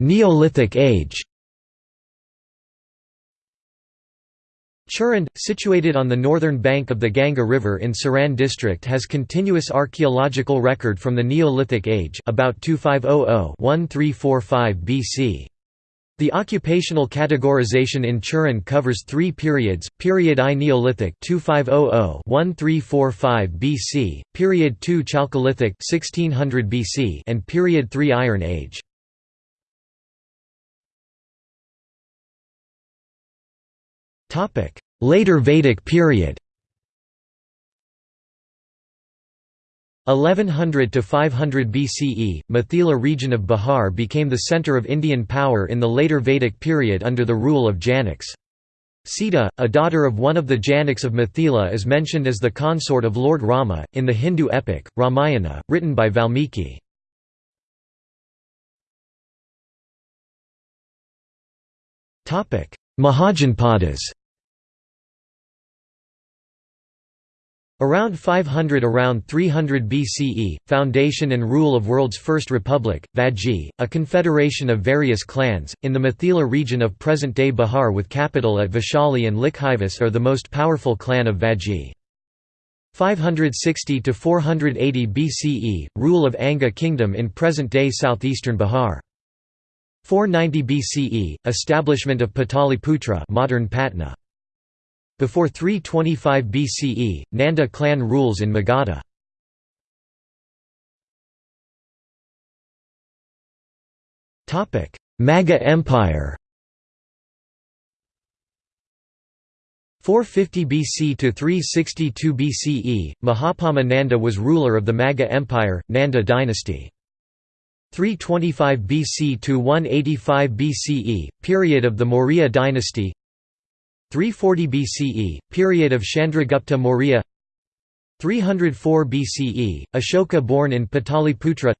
Neolithic age Chirand, situated on the northern bank of the Ganga River in Saran district has continuous archaeological record from the Neolithic age about 2500-1345 BC. The occupational categorization in Chirand covers three periods, period I Neolithic 2500-1345 BC, period II Chalcolithic 1600 BC and period III Iron Age. Later Vedic period 1100 to 500 BCE, Mithila region of Bihar became the centre of Indian power in the later Vedic period under the rule of Janaks. Sita, a daughter of one of the Janaks of Mithila is mentioned as the consort of Lord Rama, in the Hindu epic, Ramayana, written by Valmiki. Mahajanpadas Around 500 around 300 BCE, foundation and rule of world's first republic, Vajji, a confederation of various clans, in the Mithila region of present-day Bihar with capital at Vaishali and Licchavis are the most powerful clan of Vajji. 560 to 480 BCE, rule of Anga kingdom in present-day southeastern Bihar. 490 BCE, establishment of Pataliputra modern Patna. Before 325 BCE, Nanda clan rules in Magadha. Magha Empire 450 BC to 362 BCE, Mahapadma Nanda was ruler of the Magadha Empire, Nanda dynasty. 325 BC to 185 BCE, period of the Maurya dynasty 340 BCE, period of Chandragupta Maurya. 304 BCE, Ashoka born in Pataliputra.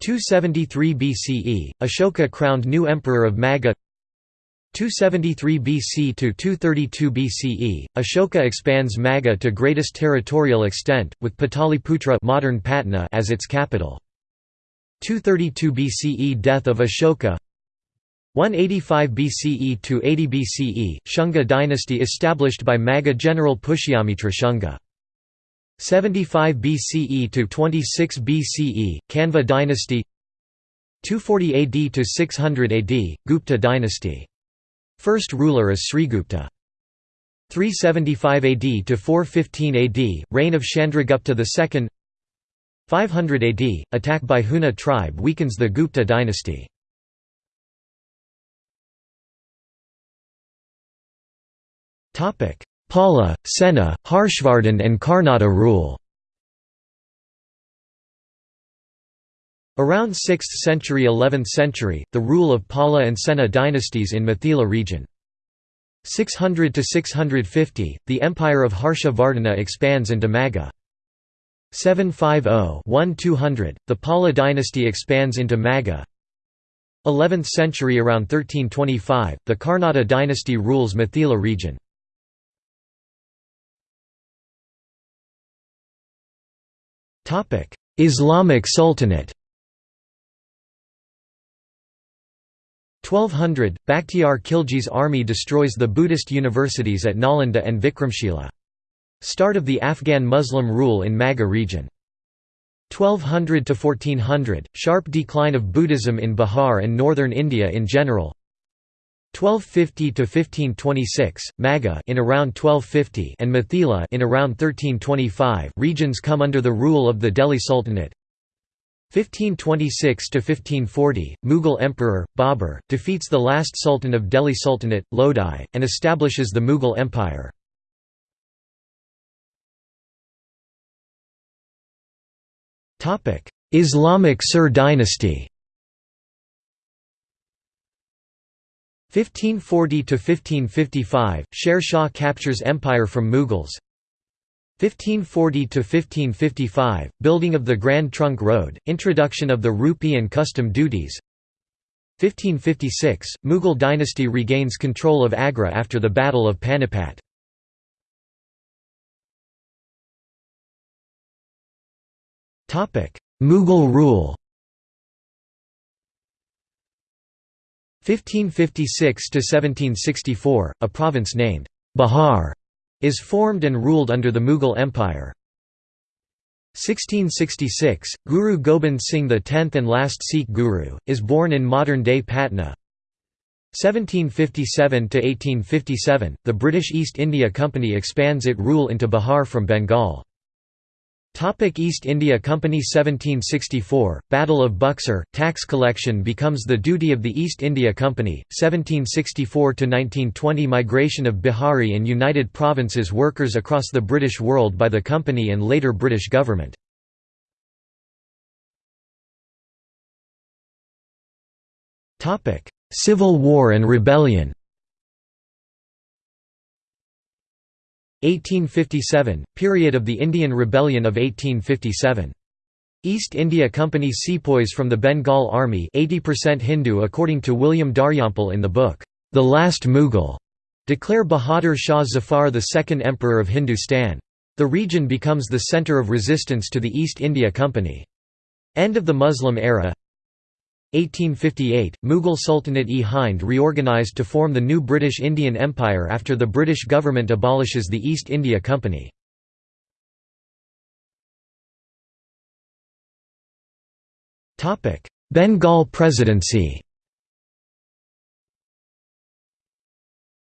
273 BCE, Ashoka crowned new emperor of Magadha 273 BC to 232 BCE, Ashoka expands Magadha to greatest territorial extent, with Pataliputra modern Patna as its capital. 232 BCE Death of Ashoka 185 BCE to 80 BCE, Shunga dynasty established by Maga general Pushyamitra Shunga. 75 BCE to 26 BCE, Kanva dynasty 240 AD to 600 AD, Gupta dynasty. First ruler is Srigupta. 375 AD to 415 AD, reign of Chandragupta II 500 AD, attack by Huna tribe weakens the Gupta dynasty. Pala, Sena, Harshvardhan and Karnata rule Around 6th century 11th century, the rule of Pala and Sena dynasties in Mithila region. 600 to 650, the empire of Harsha Vardhana expands into Magadha. 750-1200, the Pala dynasty expands into Magadha. 11th century around 1325, the Karnata dynasty rules Mithila region. Islamic Sultanate 1200, Bakhtiar Khilji's army destroys the Buddhist universities at Nalanda and Vikramshila. Start of the Afghan Muslim rule in Magadha region. 1200 to 1400, sharp decline of Buddhism in Bihar and northern India in general. 1250 to 1526 Magadha in around 1250 and Mithila in around 1325 regions come under the rule of the Delhi Sultanate. 1526 to 1540 Mughal emperor Babur defeats the last sultan of Delhi Sultanate Lodi and establishes the Mughal empire. Islamic Sur dynasty 1540 to 1555 Sher Shah captures empire from Mughals. 1540 to 1555 building of the Grand Trunk Road introduction of the rupee and custom duties. 1556 Mughal dynasty regains control of Agra after the Battle of Panipat. Mughal rule 1556–1764, a province named Bihar is formed and ruled under the Mughal Empire. 1666, Guru Gobind Singh the tenth and last Sikh Guru, is born in modern-day Patna. 1757–1857, the British East India Company expands its rule into Bihar from Bengal. Topic East India Company 1764, Battle of Buxar, tax collection becomes the duty of the East India Company, 1764–1920 Migration of Bihari and United Provinces workers across the British world by the company and later British government. Civil War and Rebellion 1857 – Period of the Indian Rebellion of 1857. East India Company sepoys from the Bengal Army 80% Hindu according to William Dalrymple in the book, The Last Mughal, declare Bahadur Shah Zafar the second emperor of Hindustan. The region becomes the centre of resistance to the East India Company. End of the Muslim era 1858, Mughal Sultanate-e Hind reorganised to form the new British Indian Empire after the British government abolishes the East India Company. Bengal Presidency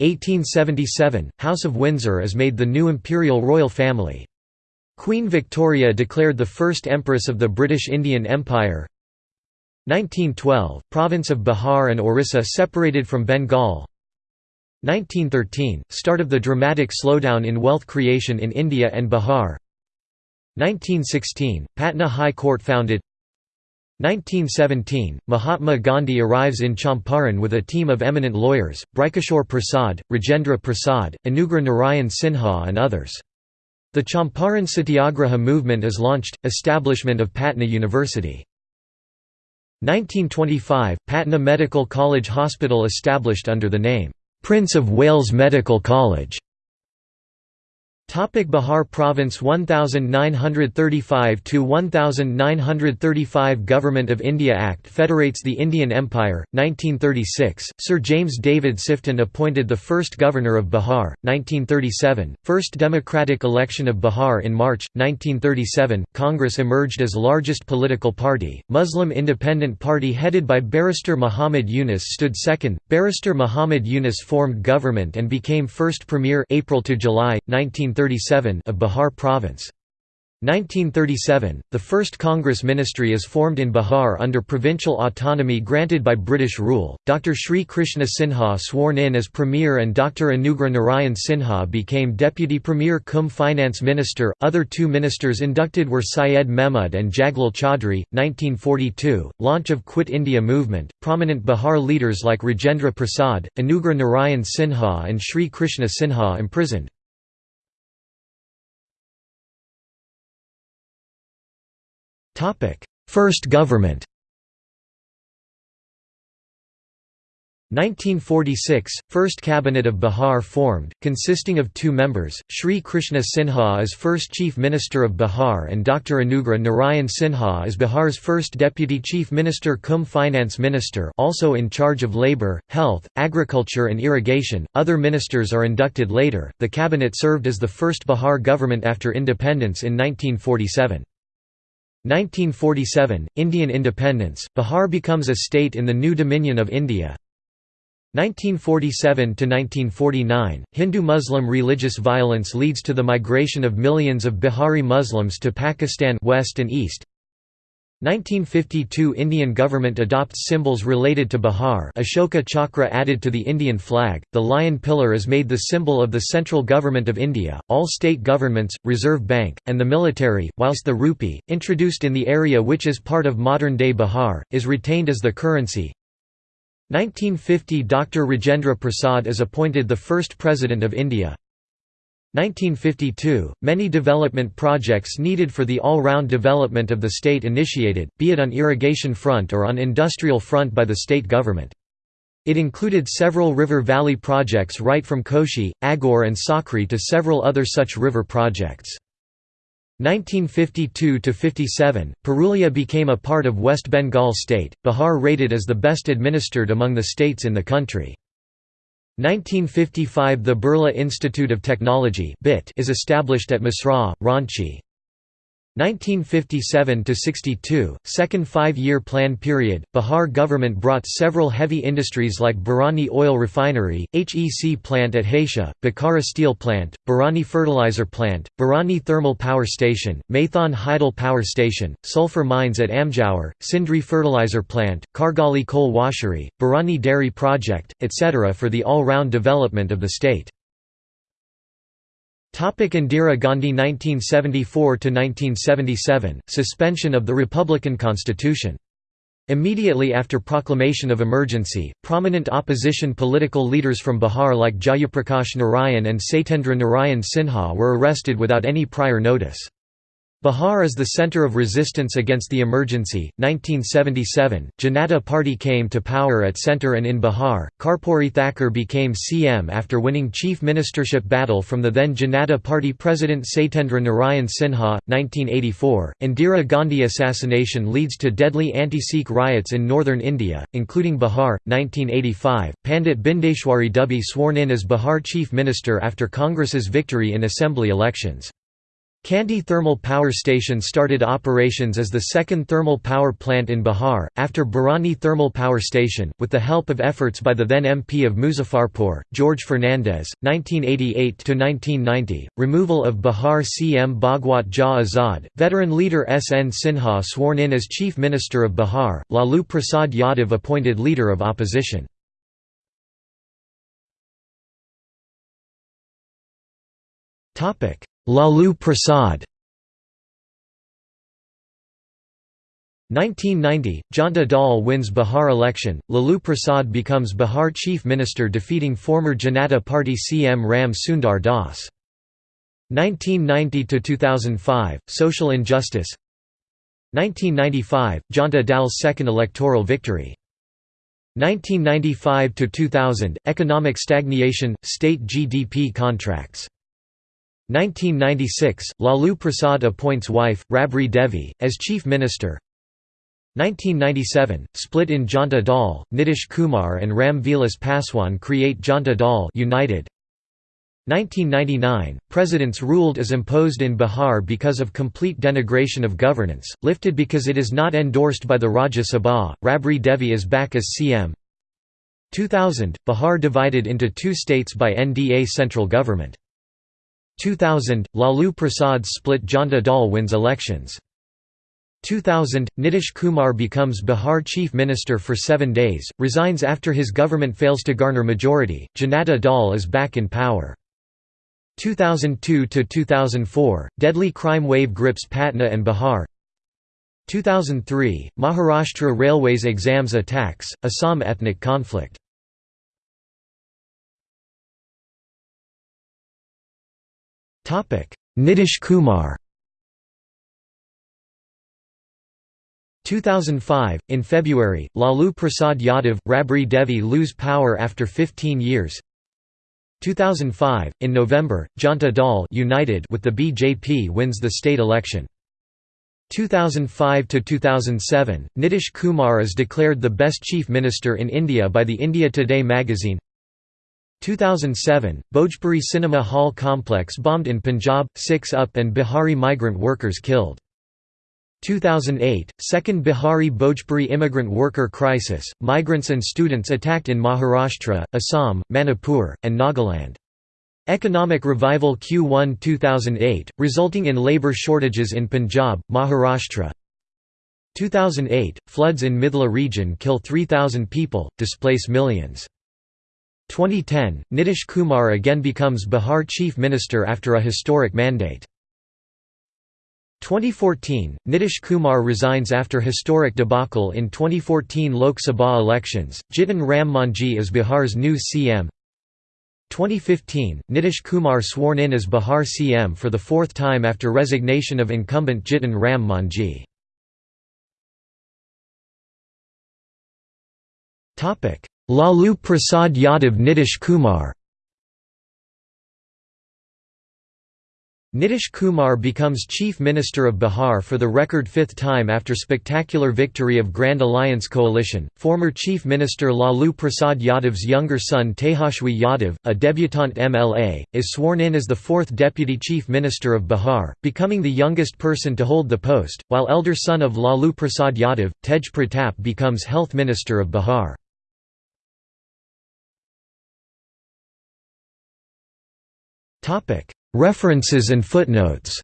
1877, House of Windsor is made the new imperial royal family. Queen Victoria declared the first Empress of the British Indian Empire 1912 – Province of Bihar and Orissa separated from Bengal 1913 – Start of the dramatic slowdown in wealth creation in India and Bihar 1916 – Patna High Court founded 1917 – Mahatma Gandhi arrives in Champaran with a team of eminent lawyers, Brajkishore Prasad, Rajendra Prasad, Anugrah Narayan Sinha and others. The Champaran Satyagraha movement is launched, establishment of Patna University. 1925 – Patna Medical College Hospital established under the name, "'Prince of Wales Medical College' Topic Bihar Province 1935 to 1935 Government of India Act federates the Indian Empire 1936 Sir James David Sifton appointed the first governor of Bihar 1937 First democratic election of Bihar in March 1937 Congress emerged as largest political party. Muslim Independent Party headed by barrister Muhammad Yunus stood second. Barrister Muhammad Yunus formed government and became first premier April to July 1937 of Bihar Province. 1937, the first Congress ministry is formed in Bihar under provincial autonomy granted by British rule. Dr. Sri Krishna Sinha sworn in as Premier and Dr. Anugrah Narayan Sinha became Deputy Premier cum Finance Minister. Other two ministers inducted were Syed Mehmud and Jaglal Chaudhry. 1942, launch of Quit India movement. Prominent Bihar leaders like Rajendra Prasad, Anugrah Narayan Sinha, and Sri Krishna Sinha imprisoned. First government 1946 – First Cabinet of Bihar formed, consisting of two members, Sri Krishna Sinha as first Chief Minister of Bihar and Dr. Anugrah Narayan Sinha as Bihar's first Deputy Chief Minister cum Finance Minister also in charge of labour, health, agriculture and irrigation. Other ministers are inducted later. The cabinet served as the first Bihar government after independence in 1947. 1947 – Indian independence, Bihar becomes a state in the new Dominion of India. 1947–1949, Hindu-Muslim religious violence leads to the migration of millions of Bihari Muslims to Pakistan west and east 1952 Indian government adopts symbols related to Bihar Ashoka Chakra added to the Indian flag, the lion pillar is made the symbol of the central government of India, all state governments, Reserve Bank, and the military, whilst the rupee, introduced in the area which is part of modern-day Bihar, is retained as the currency. 1950 Dr. Rajendra Prasad is appointed the first President of India. 1952, many development projects needed for the all-round development of the state initiated, be it on irrigation front or on industrial front by the state government. It included several river valley projects right from Koshi, Agor and Sakri to several other such river projects. 1952–57, Purulia became a part of West Bengal state, Bihar rated as the best administered among the states in the country. 1955 – The Birla Institute of Technology is established at Mesra, Ranchi. 1957–62, second five-year plan period, Bihar government brought several heavy industries like Barauni Oil Refinery, HEC plant at Hatia, Bokaro Steel Plant, Barauni Fertilizer Plant, Barauni Thermal Power Station, Maithon Hydel Power Station, sulfur mines at Amjaur, Sindri Fertilizer Plant, Kargali Coal Washery, Barauni Dairy Project, etc. for the all-round development of the state. Indira Gandhi 1974–1977, suspension of the Republican Constitution. Immediately after proclamation of emergency, prominent opposition political leaders from Bihar like Jayaprakash Narayan and Satyendra Narayan Sinha were arrested without any prior notice. Bihar is the center of resistance against the emergency. 1977, Janata Party came to power at center and in Bihar. Karpuri Thakur became CM after winning chief ministership battle from the then Janata Party president Satyendra Narayan Sinha. 1984, Indira Gandhi assassination leads to deadly anti-Sikh riots in northern India, including Bihar. 1985, Pandit Bindeshwari Dubey sworn in as Bihar chief minister after Congress's victory in assembly elections. Kanti Thermal Power Station started operations as the second thermal power plant in Bihar, after Barauni Thermal Power Station, with the help of efforts by the then MP of Muzaffarpur, George Fernandes. 1988–1990, removal of Bihar CM Bhagwat Jha Azad, veteran leader S. N. Sinha sworn in as Chief Minister of Bihar, Lalu Prasad Yadav appointed leader of opposition. Topic Lalu Prasad 1990, Janta Dal wins Bihar election, Lalu Prasad becomes Bihar chief minister defeating former Janata Party CM Ram Sundar Das. 1990–2005, social injustice 1995, Janta Dal's second electoral victory. 1995–2000, economic stagnation, state GDP contracts 1996, Lalu Prasad appoints wife, Rabri Devi, as chief minister. 1997, split in Janta Dal, Nitish Kumar and Ram Vilas Paswan create Janta Dal United. 1999, presidents ruled as imposed in Bihar because of complete denigration of governance, lifted because it is not endorsed by the Rajya Sabha, Rabri Devi is back as CM 2000, Bihar divided into two states by NDA central government 2000, Lalu Prasad split Janta Dal wins elections. 2000, Nitish Kumar becomes Bihar chief minister for seven days, resigns after his government fails to garner majority, Janata Dal is back in power. 2002–2004, deadly crime wave grips Patna and Bihar 2003, Maharashtra Railways exams attacks, Assam ethnic conflict Nitish Kumar. 2005, in February, Lalu Prasad Yadav, Rabri Devi lose power after 15 years. 2005, in November, Janta Dal United with the BJP wins the state election. 2005–2007, Nitish Kumar is declared the best chief minister in India by the India Today magazine 2007, Bhojpuri Cinema Hall complex bombed in Punjab, six UP and Bihari migrant workers killed. 2008, second Bihari Bhojpuri immigrant worker crisis, migrants and students attacked in Maharashtra, Assam, Manipur, and Nagaland. Economic revival Q1 2008, resulting in labour shortages in Punjab, Maharashtra. 2008, floods in Mithila region kill 3,000 people, displace millions. 2010, Nitish Kumar again becomes Bihar chief minister after a historic mandate. 2014, Nitish Kumar resigns after historic debacle in 2014 Lok Sabha elections, Jitan Ram Manjhi is Bihar's new CM 2015, Nitish Kumar sworn in as Bihar CM for the fourth time after resignation of incumbent Jitan Ram Manjhi. Lalu Prasad Yadav Nitish Kumar Nitish Kumar becomes Chief Minister of Bihar for the record fifth time after spectacular victory of Grand Alliance coalition. Former Chief Minister Lalu Prasad Yadav's younger son Tejashwi Yadav, a debutante MLA, is sworn in as the fourth Deputy Chief Minister of Bihar, becoming the youngest person to hold the post, while elder son of Lalu Prasad Yadav, Tej Pratap becomes Health Minister of Bihar. References and footnotes